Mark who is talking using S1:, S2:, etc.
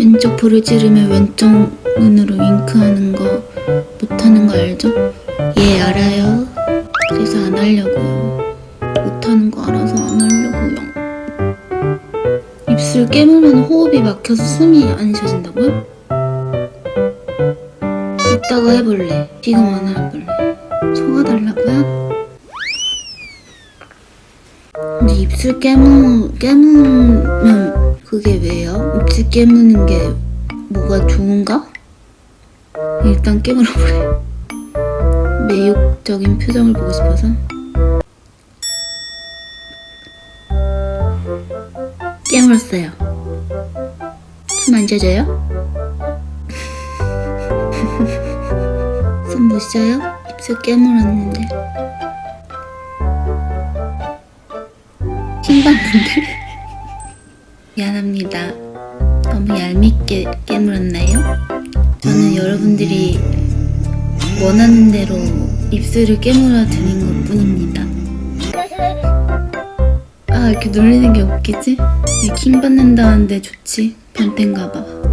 S1: 왼쪽 찌르면 왼쪽 눈으로 윙크하는 거 못하는 거 알죠? 예 알아요 그래서 안 하려고요 못하는 거 알아서 안 하려고요 입술 깨물면 호흡이 막혀서 숨이 안 쉬어진다고요? 이따가 해볼래 지금 안 해볼래 속아달라고요? 근데 입술 깨무, 깨무면 그게 왜요? 입술 깨무는 게 뭐가 좋은가? 일단 깨물어버려 매욕적인 표정을 보고 싶어서 깨물었어요 숨안 쉬어져요? 숨못 쉬어요? 입술 깨물었는데 신봤는데 미안합니다 너무 얄밉게 깨물었나요? 저는 여러분들이 원하는 대로 입술을 깨물어 드린 것 뿐입니다 아 이렇게 놀리는 게 웃기지? 킹 받는다는데 좋지? 변태인가봐